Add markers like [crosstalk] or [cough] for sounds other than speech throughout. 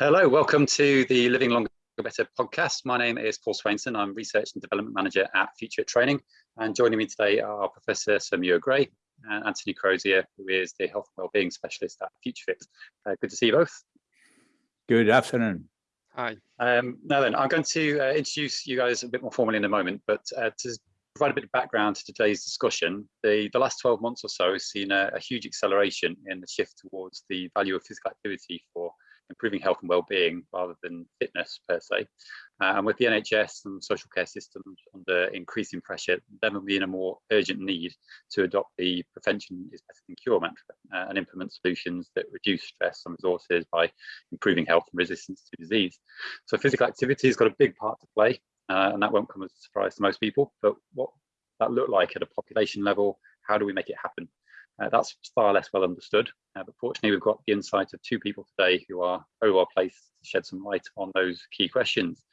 Hello, welcome to the Living Longer Better podcast. My name is Paul Swainson. I'm Research and Development Manager at FutureFit Training. And joining me today are Professor Sir Muir Gray and Anthony Crozier, who is the Health and Wellbeing Specialist at FutureFit. Uh, good to see you both. Good afternoon. Hi. Um, now then, I'm going to uh, introduce you guys a bit more formally in a moment, but uh, to provide a bit of background to today's discussion, the, the last 12 months or so has seen a, a huge acceleration in the shift towards the value of physical activity for improving health and well-being rather than fitness per se. Uh, and with the NHS and social care systems under increasing pressure, there will be in a more urgent need to adopt the prevention is better than cure mantra uh, and implement solutions that reduce stress and resources by improving health and resistance to disease. So physical activity has got a big part to play, uh, and that won't come as a surprise to most people, but what that look like at a population level, how do we make it happen? Uh, that's far less well understood, uh, but fortunately we've got the insight of two people today who are very well placed to shed some light on those key questions.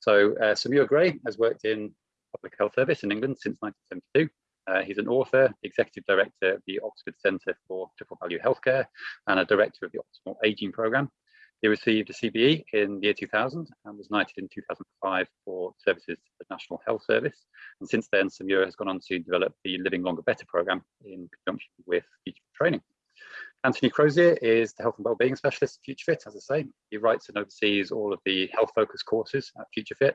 So uh, Sir Gray has worked in public health service in England since 1972. Uh, he's an author, executive director of the Oxford Centre for Triple Value Healthcare and a director of the Optimal Aging Programme. He received a CBE in the year 2000 and was knighted in 2005 for services to the National Health Service. And since then, Muir has gone on to develop the Living Longer Better programme in conjunction with Future Training. Anthony Crozier is the Health and Wellbeing Specialist at FutureFit, as I say. He writes and oversees all of the health focused courses at FutureFit.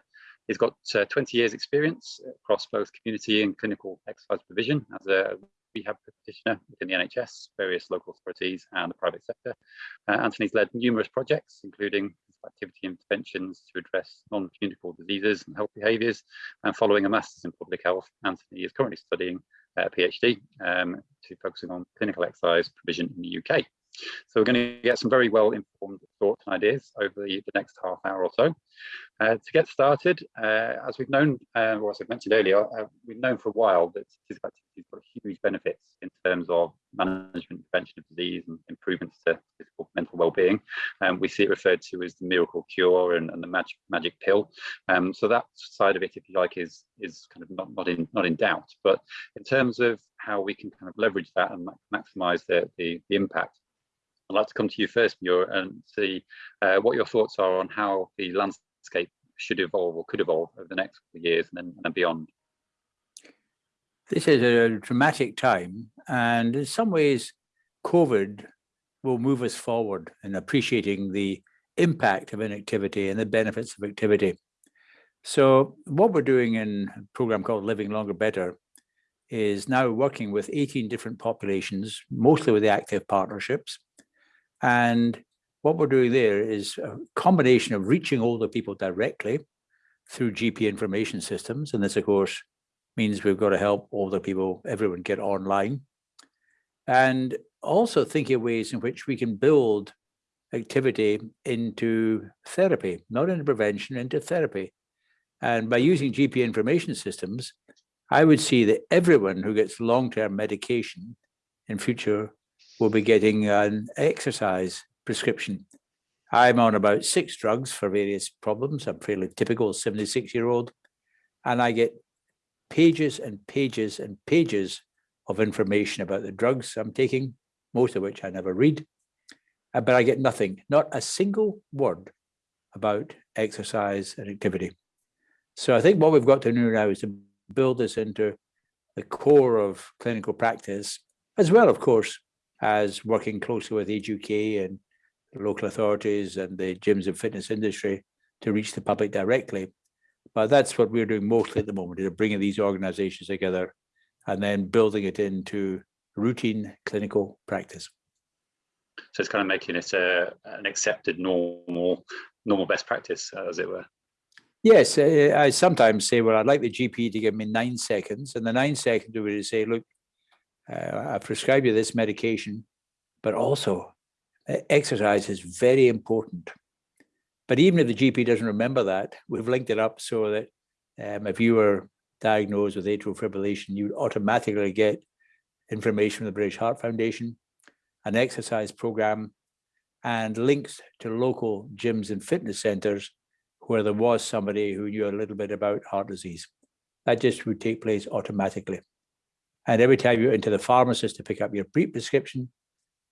He's got uh, 20 years experience across both community and clinical exercise provision as a rehab practitioner within the NHS, various local authorities and the private sector. Uh, Anthony's led numerous projects, including activity interventions to address non-communicable diseases and health behaviours. And following a Master's in Public Health, Anthony is currently studying a PhD um, to focusing on clinical exercise provision in the UK. So we're going to get some very well informed thoughts and ideas over the, the next half hour or so. Uh, to get started, uh, as we've known, uh, or as I've mentioned earlier, uh, we've known for a while that physical activity has got huge benefits in terms of management, prevention of disease and improvements to physical mental well-being. Um, we see it referred to as the miracle cure and, and the magic magic pill. Um, so that side of it, if you like, is is kind of not, not in not in doubt. But in terms of how we can kind of leverage that and maximize the, the, the impact, I'd like to come to you first, Muir, and see uh, what your thoughts are on how the landscape should evolve or could evolve over the next years and then, and beyond. This is a dramatic time, and in some ways, COVID will move us forward in appreciating the impact of inactivity and the benefits of activity. So what we're doing in a program called Living Longer Better is now working with 18 different populations, mostly with the active partnerships, and what we're doing there is a combination of reaching older people directly through GP information systems. And this, of course, means we've got to help older people, everyone get online. And also thinking of ways in which we can build activity into therapy, not into prevention, into therapy. And by using GP information systems, I would see that everyone who gets long-term medication in future will be getting an exercise prescription. I'm on about six drugs for various problems. I'm fairly typical 76 year old. And I get pages and pages and pages of information about the drugs I'm taking, most of which I never read. Uh, but I get nothing, not a single word about exercise and activity. So I think what we've got to do now is to build this into the core of clinical practice, as well, of course, as working closely with Age UK and local authorities and the gyms and fitness industry to reach the public directly. But that's what we're doing mostly at the moment, is bringing these organizations together and then building it into routine clinical practice. So it's kind of making it a, an accepted normal, normal best practice, as it were. Yes, I sometimes say, well, I'd like the GP to give me nine seconds, and the nine seconds would say, look, uh, I prescribe you this medication, but also uh, exercise is very important. But even if the GP doesn't remember that, we've linked it up so that um, if you were diagnosed with atrial fibrillation, you would automatically get information from the British Heart Foundation, an exercise program, and links to local gyms and fitness centers where there was somebody who knew a little bit about heart disease. That just would take place automatically. And every time you went into the pharmacist to pick up your pre-prescription,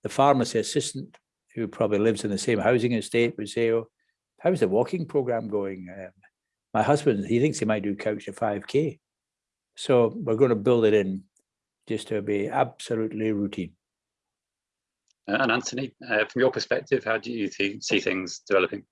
the pharmacy assistant who probably lives in the same housing estate would say, oh, how's the walking program going? Um, my husband, he thinks he might do couch to 5K. So we're going to build it in just to be absolutely routine. Uh, and Anthony, uh, from your perspective, how do you see things developing?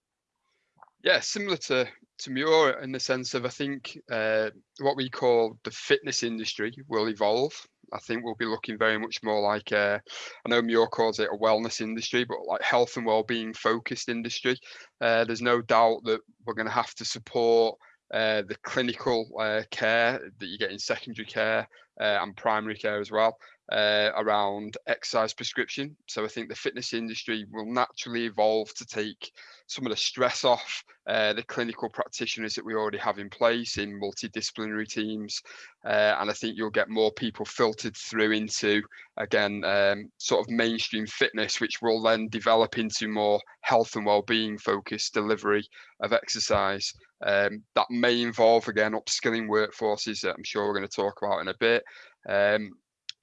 Yeah, similar to to Muir in the sense of I think uh, what we call the fitness industry will evolve. I think we'll be looking very much more like uh, I know Muir calls it a wellness industry, but like health and well-being focused industry. Uh, there's no doubt that we're going to have to support uh, the clinical uh, care that you get in secondary care uh, and primary care as well uh, around exercise prescription. So I think the fitness industry will naturally evolve to take some of the stress off uh, the clinical practitioners that we already have in place in multidisciplinary teams. Uh, and I think you'll get more people filtered through into, again, um, sort of mainstream fitness, which will then develop into more health and well-being focused delivery of exercise. Um, that may involve, again, upskilling workforces that I'm sure we're going to talk about in a bit. Um,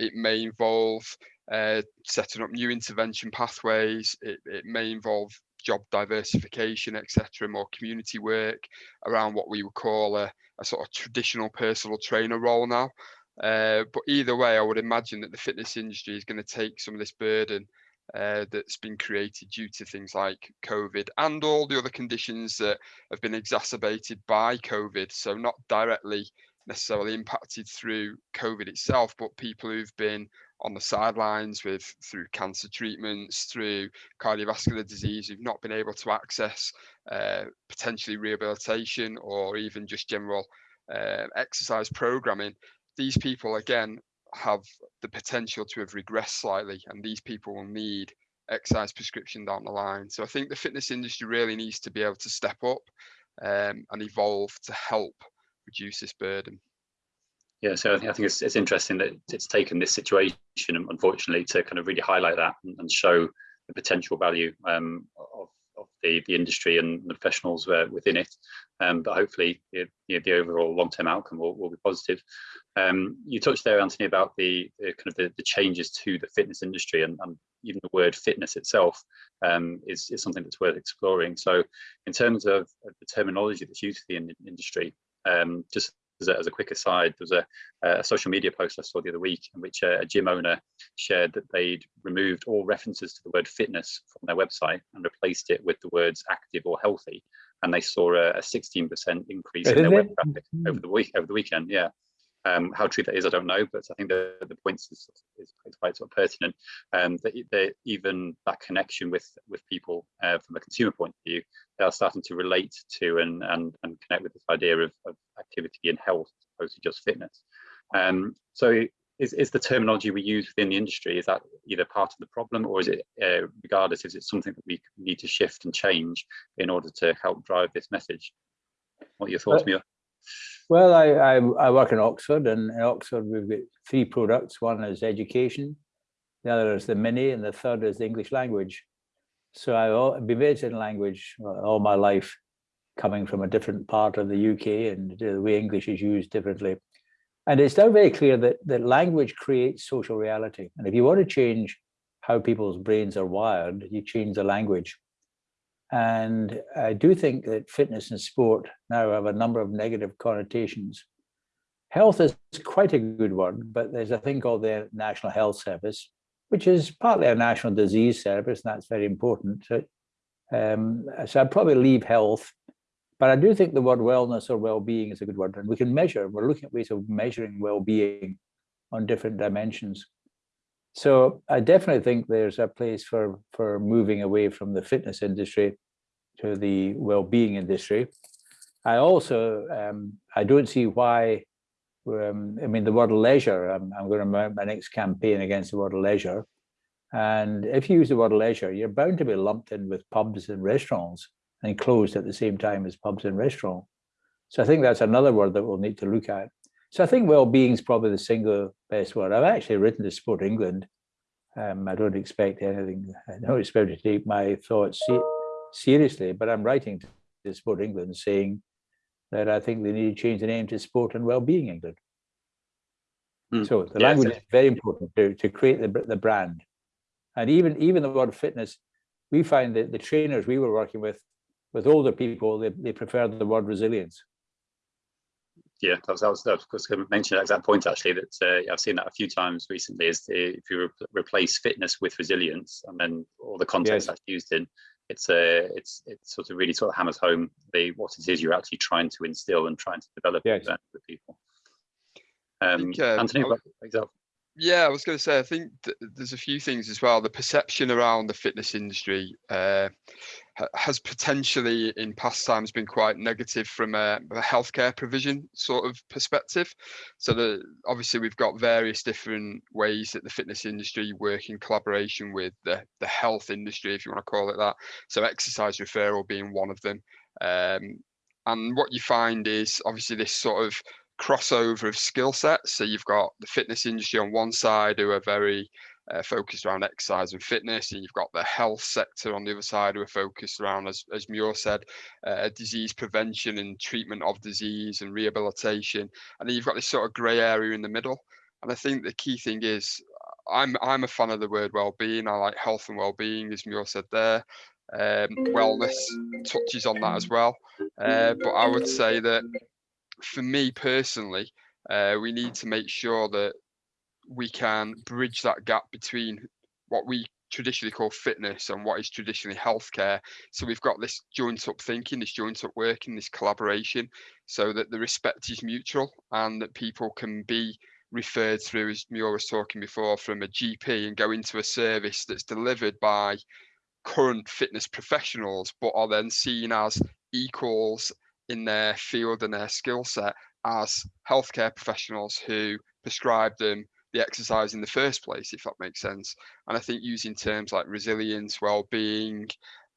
it may involve uh, setting up new intervention pathways. It, it may involve job diversification, etc., more community work around what we would call a, a sort of traditional personal trainer role now. Uh, but either way, I would imagine that the fitness industry is going to take some of this burden uh, that's been created due to things like COVID and all the other conditions that have been exacerbated by COVID. So not directly necessarily impacted through COVID itself, but people who've been on the sidelines with through cancer treatments, through cardiovascular disease, who've not been able to access uh, potentially rehabilitation or even just general uh, exercise programming. These people again have the potential to have regressed slightly, and these people will need exercise prescription down the line. So I think the fitness industry really needs to be able to step up um, and evolve to help reduce this burden. Yeah, so I think, I think it's, it's interesting that it's taken this situation, unfortunately, to kind of really highlight that and, and show the potential value um, of, of the, the industry and the professionals uh, within it. Um, but hopefully, the, the overall long-term outcome will, will be positive. Um, you touched there, Anthony, about the, the kind of the, the, changes to the fitness industry, and, and even the word fitness itself um, is, is something that's worth exploring. So, in terms of, the terminology that's used for the industry, um, just as a, as a, quick aside, there was a, a, social media post I saw the other week in which a, a, gym owner shared that they'd removed all references to the word fitness from their website and replaced it with the words active or healthy. And they saw a 16% increase in their web traffic over the week over the weekend. Yeah. Um, how true that is, I don't know, but I think the, the point is, is, quite sort of pertinent. Um, that, that, even that connection with with people uh, from a consumer point of view, they are starting to relate to and and, and connect with this idea of, of activity and health as opposed to just fitness. Um, so is, is the terminology we use within the industry, is that either part of the problem or is it, uh, regardless, is it something that we need to shift and change in order to help drive this message? What are your thoughts, Muir? Well, I, I, I, work in Oxford and in Oxford we've got three products. One is education, the other is the mini and the third is the English language. So I've been in language uh, all my life, coming from a different part of the UK and the way English is used differently. And it's now very clear that, that language creates social reality. And if you want to change how people's brains are wired, you change the language. And I do think that fitness and sport now have a number of negative connotations. Health is quite a good word, but there's a thing called the National Health Service, which is partly a national disease service, and that's very important. So, um, so I'd probably leave health, but I do think the word wellness or well-being is a good word, and we can measure. We're looking at ways of measuring well-being on different dimensions. So I definitely think there's a place for, for moving away from the fitness industry to the well-being industry. I also, um, I don't see why, um, I mean, the word leisure, I'm, I'm going to mount my next campaign against the word leisure. And if you use the word leisure, you're bound to be lumped in with pubs and restaurants and closed at the same time as pubs and restaurants. So I think that's another word that we'll need to look at. So I think well-being is probably the single best word. I've actually written to Sport England. Um, I don't expect anything. I don't expect to take my thoughts seriously, but I'm writing to Sport England saying that I think they need to change the name to Sport and Wellbeing England. Mm. So the language is very important to, to create the, the brand. And even, even the word fitness, we find that the trainers we were working with, with older people, they, they prefer the word resilience. Yeah, that was, that was, that was going to mention that exact point actually, that uh, I've seen that a few times recently is the, if you re replace fitness with resilience and then all the context yes. that's used in, it's a, uh, it's, it's sort of really sort of hammers home the, what it is you're actually trying to instill and trying to develop yes. with people. Um, think, uh, Anthony, example. Yeah, I was going to say, I think th there's a few things as well. The perception around the fitness industry uh, ha has potentially in past times been quite negative from a, a, healthcare provision sort of perspective. So the, obviously we've got various different ways that the fitness industry work in collaboration with the, the health industry, if you want to call it that. So exercise referral being one of them. Um, and what you find is obviously this sort of crossover of skill sets. So you've got the fitness industry on one side who are very uh, focused around exercise and fitness, and you've got the health sector on the other side who are focused around, as, as Muir said, uh, disease prevention and treatment of disease and rehabilitation. And then you've got this sort of grey area in the middle. And I think the key thing is I'm I'm a fan of the word well-being. I like health and well-being, as Muir said there. Um, wellness touches on that as well. Uh, but I would say that for me personally, uh, we need to make sure that we can bridge that gap between what we traditionally call fitness and what is traditionally healthcare. So we've got this joint up thinking, this joint up working, this collaboration, so that the respect is mutual and that people can be referred through, as Muir was talking before, from a GP and go into a service that's delivered by current fitness professionals, but are then seen as equals in their field and their skill set as healthcare professionals who prescribe them the exercise in the first place, if that makes sense. And I think using terms like resilience, well-being,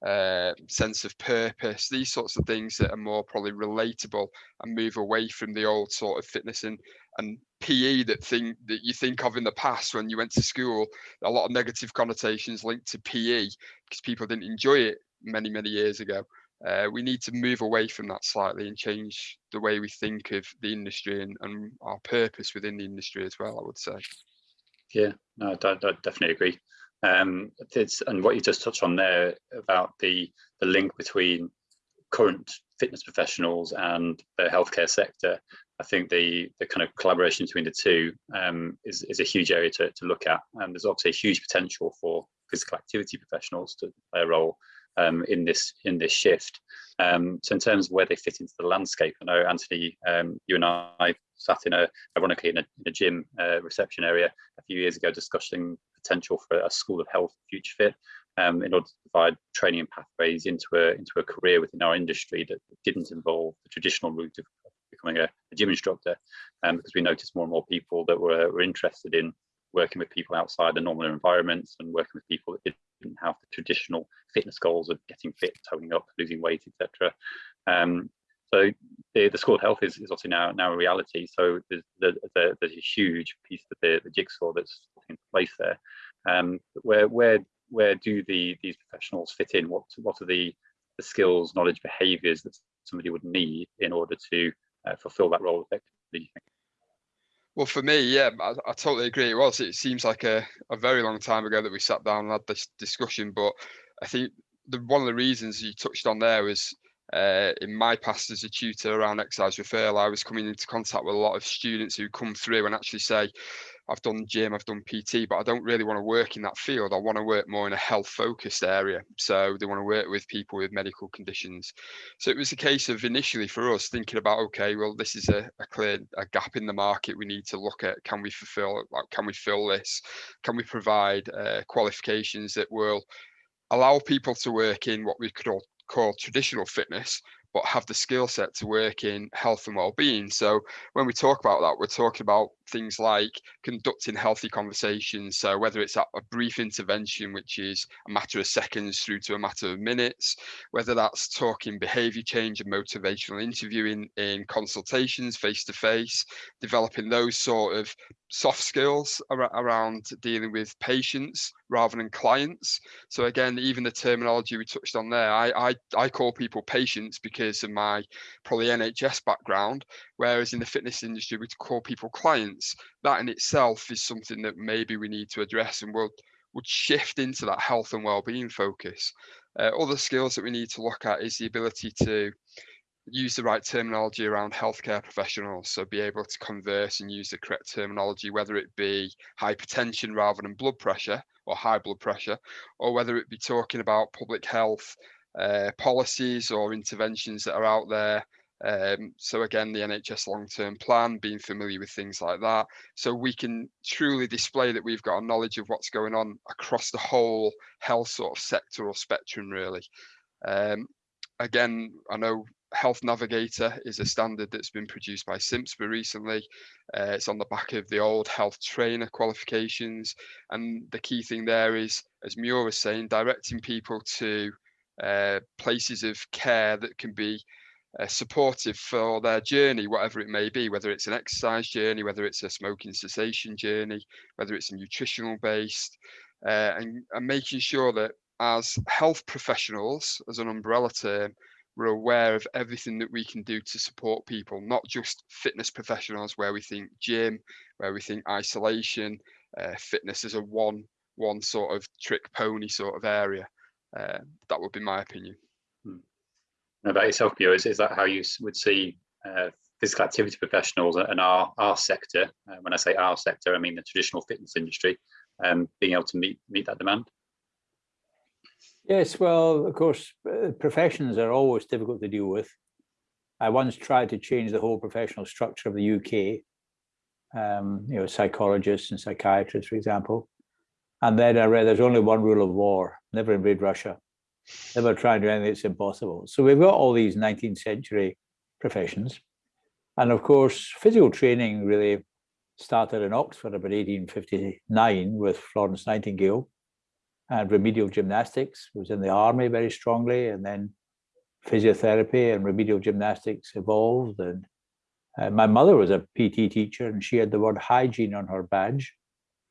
uh, sense of purpose, these sorts of things that are more probably relatable and move away from the old sort of fitness and and PE that thing that you think of in the past when you went to school. A lot of negative connotations linked to PE because people didn't enjoy it many many years ago uh, we need to move away from that slightly and change the way we think of the industry and, and our purpose within the industry as well, I would say. Yeah, no, I, I definitely agree. Um, and what you just touched on there about the, the link between current fitness professionals and the healthcare sector, I think the the kind of collaboration between the two um, is, is a huge area to, to look at. And there's obviously a huge potential for physical activity professionals to play a role um, in this in this shift. Um, so in terms of where they fit into the landscape, I know Anthony, um, you and I sat in a ironically in a, in a gym uh, reception area a few years ago discussing potential for a school of health future fit um, in order to provide training and pathways into a into a career within our industry that didn't involve the traditional route of becoming a, a gym instructor um, because we noticed more and more people that were, were interested in working with people outside the normal environments and working with people that didn't have the traditional fitness goals of getting fit, toning up, losing weight, etc. Um, so the, the School Health is, is obviously now now a reality. So there's, there's, there's a huge piece of the, the jigsaw that's in place there. Um, where where where do the these professionals fit in? What what are the the skills, knowledge, behaviours that somebody would need in order to uh, fulfil that role effectively? Well, for me, yeah, I, I, totally agree. It was. It seems like a, a very long time ago that we sat down and had this discussion. But I think the one of the reasons you touched on there was uh, in my past as a tutor around exercise referral, I was coming into contact with a lot of students who come through and actually say, I've done gym, I've done PT, but I don't really want to work in that field. I want to work more in a health focused area. So they want to work with people with medical conditions. So it was a case of initially for us thinking about, okay, well, this is a, a clear a gap in the market. We need to look at can we fulfill, like, can we fill this? Can we provide uh, qualifications that will allow people to work in what we could all call traditional fitness, but have the skill set to work in health and well-being. So when we talk about that, we're talking about things like conducting healthy conversations. So whether it's a brief intervention, which is a matter of seconds through to a matter of minutes, whether that's talking behavior change and motivational interviewing in consultations face to face, developing those sort of soft skills around dealing with patients rather than clients. So again, even the terminology we touched on there, I, I, I call people patients because of my probably NHS background, whereas in the fitness industry, we call people clients that in itself is something that maybe we need to address and we'll would shift into that health and well-being focus. Uh, other skills that we need to look at is the ability to use the right terminology around healthcare professionals. So be able to converse and use the correct terminology, whether it be hypertension rather than blood pressure or high blood pressure, or whether it be talking about public health uh, policies or interventions that are out there. Um, so again, the NHS long-term plan, being familiar with things like that, so we can truly display that we've got a knowledge of what's going on across the whole health sort of sector or spectrum, really. Um, again, I know Health Navigator is a standard that's been produced by CIMSPA recently. Uh, it's on the back of the old health trainer qualifications. And the key thing there is, as Muir was saying, directing people to uh, places of care that can be uh, supportive for their journey, whatever it may be, whether it's an exercise journey, whether it's a smoking cessation journey, whether it's a nutritional based, uh, and, and making sure that as health professionals, as an umbrella term, we're aware of everything that we can do to support people, not just fitness professionals where we think gym, where we think isolation, uh, fitness is a one one sort of trick pony sort of area. Uh, that would be my opinion. Hmm. About yourself, Bio, is, is that how you would see uh, physical activity professionals and our our sector? Uh, when I say our sector, I mean the traditional fitness industry, um, being able to meet meet that demand. Yes, well, of course, uh, professions are always difficult to deal with. I once tried to change the whole professional structure of the UK, um, you know, psychologists and psychiatrists, for example. And then I read there's only one rule of war, never invade Russia, never try and do anything that's impossible. So we've got all these 19th century professions. And of course, physical training really started in Oxford about 1859 with Florence Nightingale and remedial gymnastics was in the army very strongly and then physiotherapy and remedial gymnastics evolved and uh, my mother was a PT teacher and she had the word hygiene on her badge,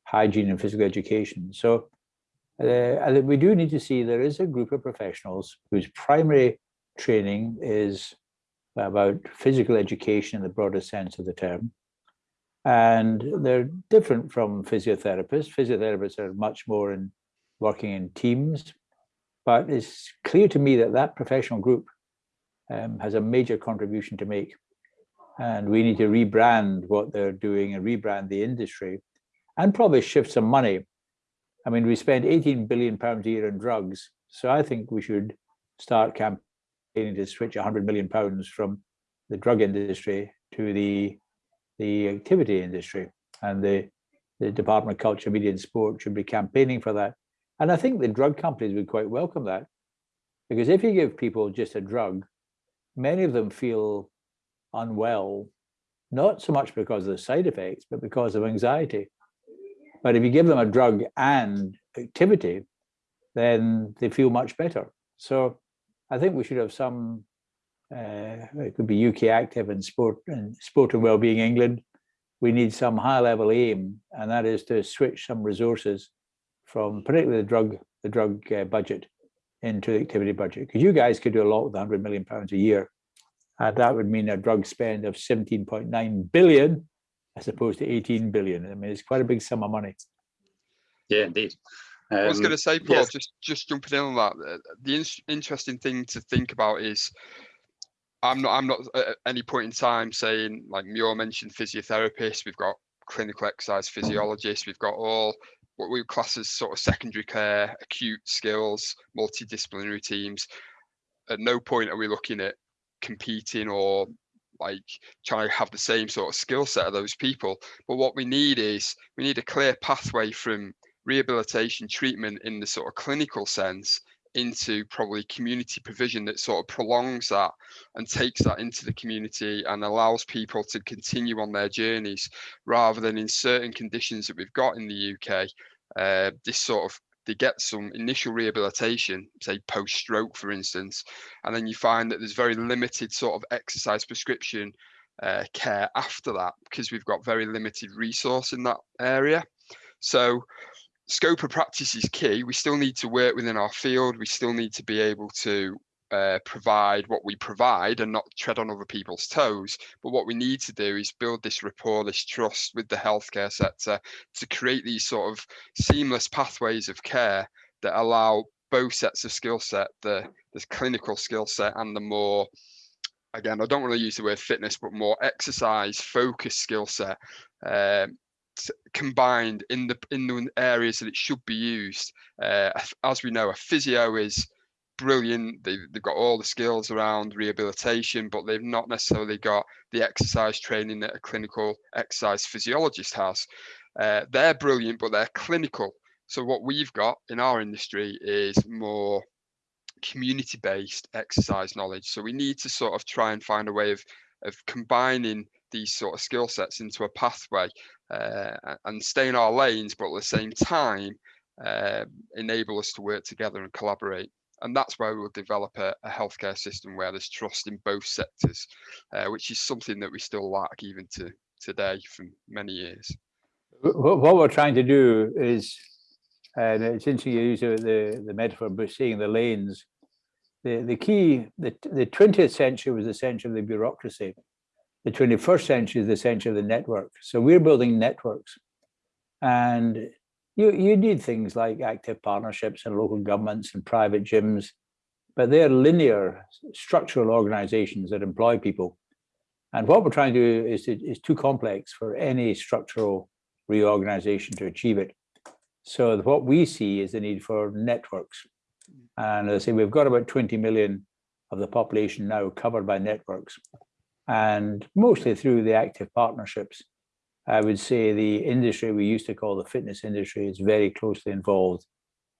hygiene and physical education. So uh, we do need to see there is a group of professionals whose primary training is about physical education in the broadest sense of the term. And they're different from physiotherapists. Physiotherapists are much more in working in teams. But it's clear to me that that professional group um, has a major contribution to make. And we need to rebrand what they're doing and rebrand the industry and probably shift some money. I mean, we spend 18 billion pounds a year on drugs. So I think we should start campaigning to switch 100 million pounds from the drug industry to the the activity industry and the the Department of Culture, Media and Sport should be campaigning for that. And I think the drug companies would quite welcome that. Because if you give people just a drug, many of them feel unwell, not so much because of the side effects, but because of anxiety. But if you give them a drug and activity, then they feel much better. So I think we should have some, uh, it could be UK Active and Sport and Sport and Wellbeing England. We need some high level aim, and that is to switch some resources from particularly the drug the drug uh, budget into the activity budget because you guys could do a lot with 100 million pounds a year and that would mean a drug spend of 17.9 billion as opposed to 18 billion i mean it's quite a big sum of money yeah indeed um, I was going to say, Paul, yes. just just jumping in on that. The in interesting thing to think about is, I'm not I'm not at any point in time saying like Muir mentioned physiotherapists. We've got clinical exercise physiologists. We've got all what we class as sort of secondary care, acute skills, multidisciplinary teams. At no point are we looking at competing or like trying to have the same sort of skill set of those people. But what we need is we need a clear pathway from rehabilitation treatment in the sort of clinical sense into probably community provision that sort of prolongs that and takes that into the community and allows people to continue on their journeys rather than in certain conditions that we've got in the UK, uh, this sort of they get some initial rehabilitation, say post stroke, for instance, and then you find that there's very limited sort of exercise prescription uh, care after that because we've got very limited resource in that area. So scope of practice is key. We still need to work within our field. We still need to be able to uh, provide what we provide and not tread on other people's toes. But what we need to do is build this rapport, this trust with the healthcare sector to create these sort of seamless pathways of care that allow both sets of skill set, the, the clinical skill set and the more, again, I don't want to use the word fitness, but more exercise focused skill set um, combined in the in the areas that it should be used. Uh, as we know, a physio is brilliant. They, they've got all the skills around rehabilitation, but they've not necessarily got the exercise training that a clinical exercise physiologist has. Uh, they're brilliant, but they're clinical. So what we've got in our industry is more community-based exercise knowledge. So we need to sort of try and find a way of of combining these sort of skill sets into a pathway uh, and stay in our lanes, but at the same time uh, enable us to work together and collaborate. And that's where we'll develop a, a healthcare system where there's trust in both sectors, uh, which is something that we still lack even to today from many years. What we're trying to do is, and it's interesting you use the, the metaphor of seeing the lanes. The, the key, the, the 20th century was the century of the bureaucracy the 21st century is the century of the network. So we're building networks. And you, you need things like active partnerships and local governments and private gyms, but they're linear structural organizations that employ people. And what we're trying to do is, is too complex for any structural reorganization to achieve it. So what we see is the need for networks. And as I say, we've got about 20 million of the population now covered by networks and mostly through the active partnerships. I would say the industry we used to call the fitness industry is very closely involved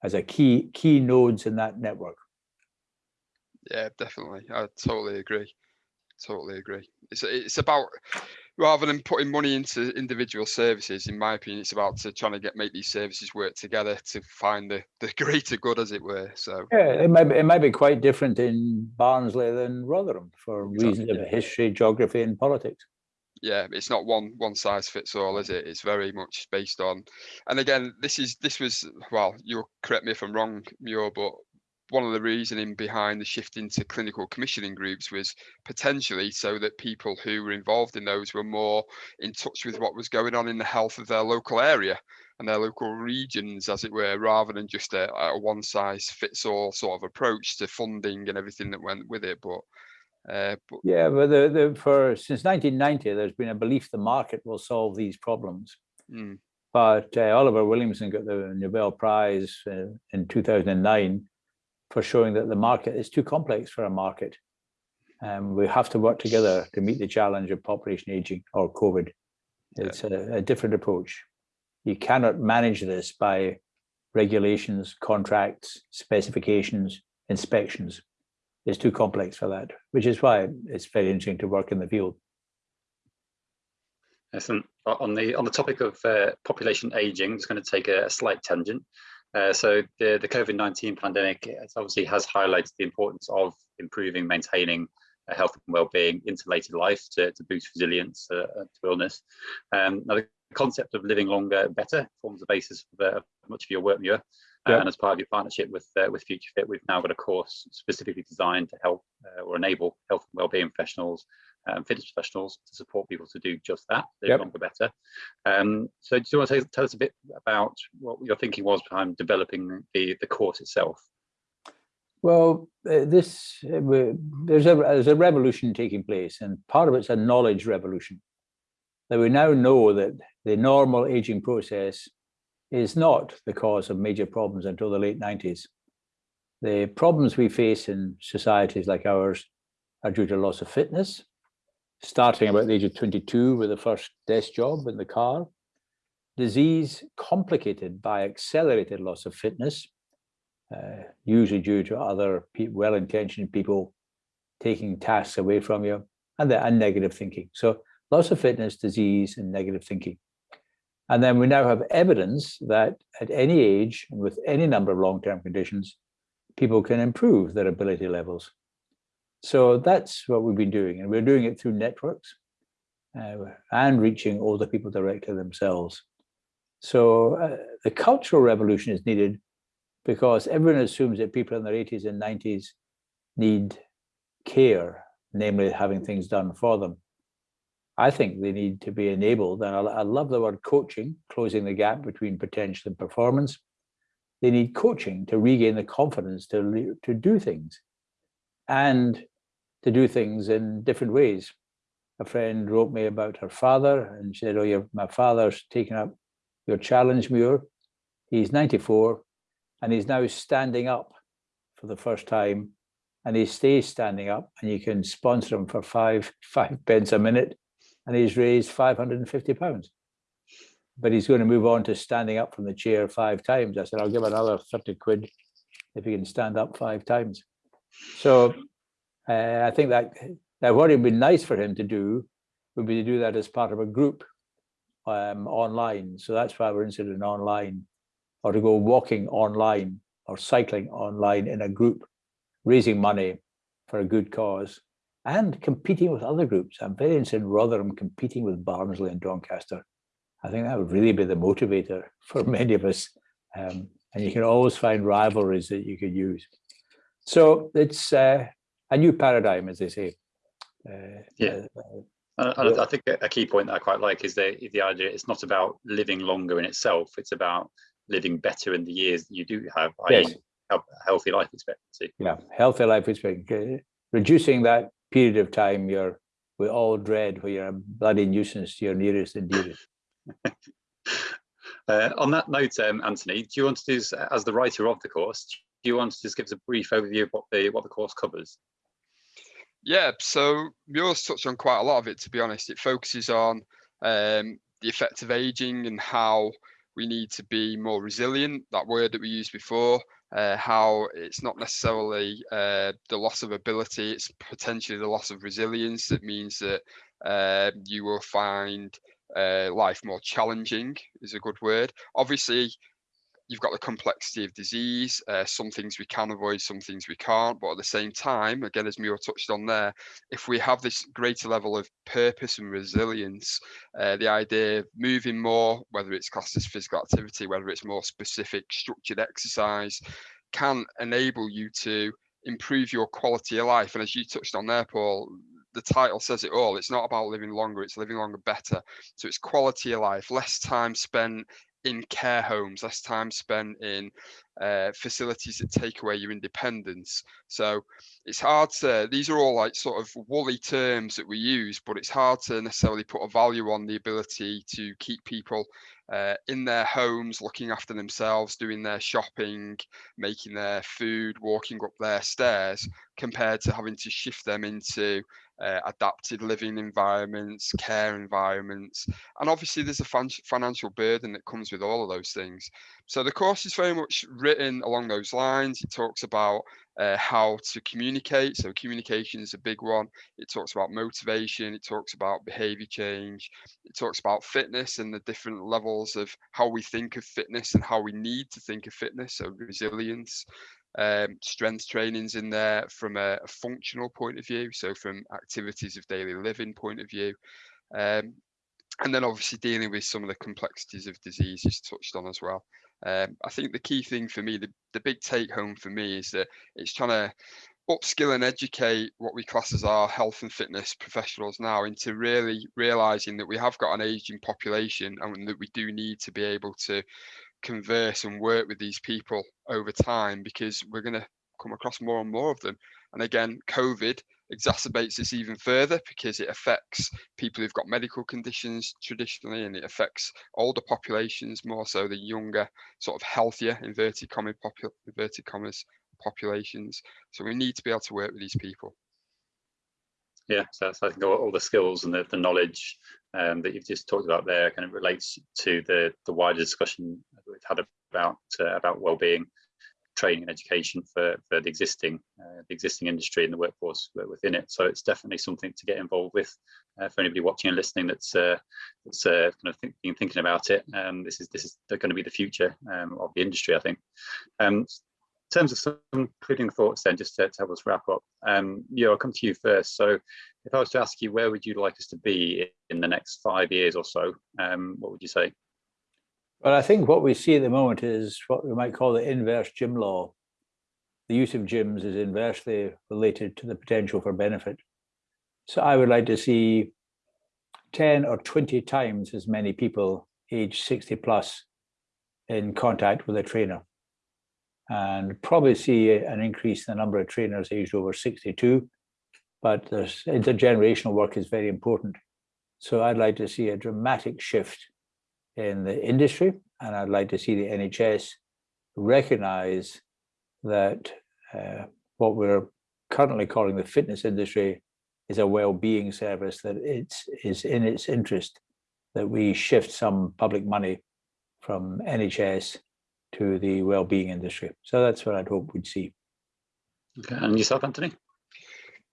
as a key key nodes in that network. Yeah, definitely. I totally agree. Totally agree. It's it's about rather than putting money into individual services, in my opinion, it's about to trying to get make these services work together to find the the [laughs] greater good, as it were. So yeah, it might be, it might be quite different in Barnsley than Rotherham for exactly, reasons of history, geography, and politics. Yeah, it's not one one size fits all, is it? It's very much based on, and again, this is this was well, you'll correct me if I'm wrong, Muir, but one of the reasoning behind the shift into clinical commissioning groups was potentially so that people who were involved in those were more in touch with what was going on in the health of their local area and their local regions, as it were, rather than just a, a one size fits all sort of approach to funding and everything that went with it. But uh, yeah, but the, the, for since 1990, there's been a belief the market will solve these problems. Mm. But uh, Oliver Williamson got the Nobel Prize uh, in 2009 for showing that the market is too complex for a market. Um, we have to work together to meet the challenge of population aging or COVID. It's yeah. a, a different approach. You cannot manage this by regulations, contracts, specifications, inspections. It's too complex for that, which is why it's very interesting to work in the field. Excellent. On the on the topic of uh, population aging, just going to take a, a slight tangent. Uh, so the, the COVID-19 pandemic obviously has highlighted the importance of improving, maintaining health and well-being, interrelated life to, to boost resilience uh, to illness. Um, now the concept of living longer better forms the basis of uh, much of your work, Muir. Uh, and as part of your partnership with uh, with Future Fit, we've now got a course specifically designed to help uh, or enable health and wellbeing professionals, um, fitness professionals to support people to do just that, live yep. longer better. Um, so do you want to tell us a bit about what your thinking was behind developing the, the course itself? Well, uh, this uh, there's a there's a revolution taking place, and part of it's a knowledge revolution. That we now know that the normal aging process is not the cause of major problems until the late 90s. The problems we face in societies like ours are due to loss of fitness, starting about the age of 22 with the first desk job in the car, disease complicated by accelerated loss of fitness, uh, usually due to other well-intentioned people taking tasks away from you, and, the, and negative thinking. So loss of fitness, disease, and negative thinking. And then we now have evidence that at any age and with any number of long-term conditions, people can improve their ability levels. So that's what we've been doing. And we're doing it through networks uh, and reaching older people directly themselves. So uh, the cultural revolution is needed because everyone assumes that people in their 80s and 90s need care, namely having things done for them. I think they need to be enabled, and I, I love the word coaching, closing the gap between potential and performance. They need coaching to regain the confidence to, to do things and to do things in different ways. A friend wrote me about her father and she said, oh, your, my father's taken up your challenge, Muir. He's 94 and he's now standing up for the first time and he stays standing up and you can sponsor him for five, [laughs] five pence a minute and he's raised 550 pounds. But he's going to move on to standing up from the chair five times. I said, I'll give another 30 quid if he can stand up five times. So uh, I think that, that what would be nice for him to do would be to do that as part of a group um, online. So that's why we're interested in online or to go walking online or cycling online in a group, raising money for a good cause and competing with other groups. I'm very interested in Rotherham competing with Barnsley and Doncaster. I think that would really be the motivator for [laughs] many of us. Um, and you can always find rivalries that you could use. So it's uh, a new paradigm, as they say. Uh, yeah. Uh, and I think a key point that I quite like is the, the idea it's not about living longer in itself, it's about living better in the years that you do have, yes. healthy life expectancy. Yeah, healthy life expectancy. Reducing that period of time you're we all dread where you're a bloody nuisance to your nearest and dearest. [laughs] uh, on that note, um, Anthony, do you want to do, as the writer of the course, do you want to just give us a brief overview of what the what the course covers? Yeah, so yours touched on quite a lot of it. To be honest, it focuses on um, the effect of aging and how we need to be more resilient. That word that we used before, uh, how it's not necessarily uh, the loss of ability, it's potentially the loss of resilience. That means that uh, you will find uh, life more challenging, is a good word. Obviously, you've got the complexity of disease. Uh, some things we can avoid, some things we can't. But at the same time, again, as Muir touched on there, if we have this greater level of purpose and resilience, uh, the idea of moving more, whether it's classed as physical activity, whether it's more specific structured exercise, can enable you to improve your quality of life. And as you touched on there, Paul, the title says it all. It's not about living longer, it's living longer better. So it's quality of life, less time spent in care homes, less time spent in uh, facilities that take away your independence. So it's hard to, these are all like sort of woolly terms that we use, but it's hard to necessarily put a value on the ability to keep people uh, in their homes, looking after themselves, doing their shopping, making their food, walking up their stairs, compared to having to shift them into uh, adapted living environments, care environments, and obviously there's a financial burden that comes with all of those things. So the course is very much written along those lines. It talks about uh, how to communicate. So communication is a big one. It talks about motivation. It talks about behavior change. It talks about fitness and the different levels of how we think of fitness and how we need to think of fitness. So resilience, um, strength trainings in there from a, a, functional point of view, so from activities of daily living point of view. Um, and then obviously dealing with some of the complexities of disease is touched on as well. Um, I think the key thing for me, the, the big take home for me is that it's trying to upskill and educate what we class as our health and fitness professionals now into really realizing that we have got an aging population and that we do need to be able to converse and work with these people over time because we're going to come across more and more of them. And again, COVID exacerbates this even further because it affects people who've got medical conditions traditionally and it affects older populations more so the younger, sort of healthier, inverted, comma, popu inverted commas, populations. So we need to be able to work with these people. Yeah, so, so I think all, all, the skills and the, the knowledge um, that you've just talked about there kind of relates to the the wider discussion we've had about uh, about well-being, training and education for for the existing uh, the existing industry and the workforce within it. So it's definitely something to get involved with uh, for anybody watching and listening that's uh, that's uh, kind of think, been thinking about it. Um, this is this is going to be the future um, of the industry, I think. Um, in terms of some concluding thoughts then, just to, to help us wrap up, um, yeah, I'll come to you first. So if I was to ask you, where would you like us to be in the next five years or so, um, what would you say? Well, I think what we see at the moment is what we might call the inverse gym law. the use of gyms is inversely related to the potential for benefit. So I would like to see 10 or 20 times as many people age 60 plus in contact with a trainer. And probably see an increase in the number of trainers aged over 62, but intergenerational work is very important. So I'd like to see a dramatic shift in the industry, and I'd like to see the NHS recognize that uh, what we're currently calling the fitness industry is a well-being service that it's is in its interest that we shift some public money from NHS to the well-being industry. So that's what I'd hope we'd see. Okay, and yourself, Anthony?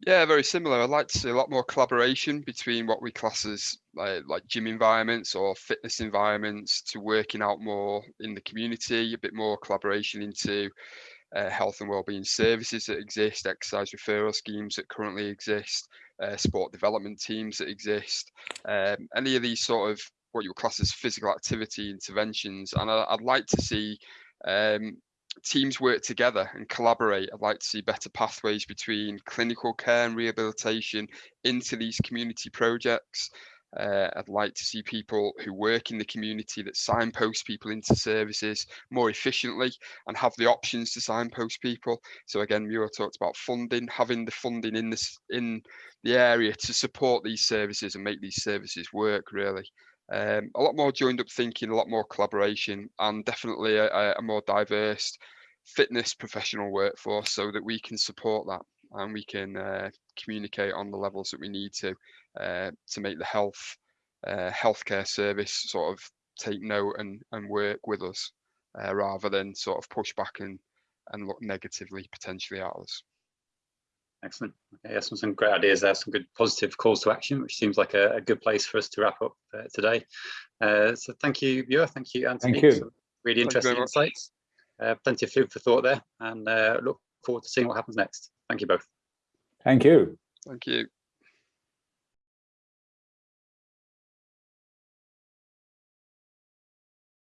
Yeah, very similar. I'd like to see a lot more collaboration between what we class as like, like gym environments or fitness environments to working out more in the community, a bit more collaboration into uh, health and wellbeing services that exist, exercise referral schemes that currently exist, uh, sport development teams that exist, um, any of these sort of what you would class as physical activity interventions. And I, would like to see um, teams work together and collaborate. I'd like to see better pathways between clinical care and rehabilitation into these community projects. Uh, I'd like to see people who work in the community that signpost people into services more efficiently and have the options to signpost people. So again, Muir talked about funding, having the funding in this in the area to support these services and make these services work really. Um, a lot more joined up thinking, a lot more collaboration, and definitely a, a more diverse fitness professional workforce so that we can support that and we can uh, communicate on the levels that we need to uh, to make the health uh, healthcare service sort of take note and, and work with us uh, rather than sort of push back and and look negatively potentially at us. Excellent. Okay, some, some great ideas there, some good positive calls to action, which seems like a, a good place for us to wrap up uh, today. Uh, so thank you, Muir. Thank you, Anthony. Thank you. Some really interesting insights. Uh, plenty of food for thought there and uh, look forward to seeing what happens next. Thank you both. Thank you. Thank you.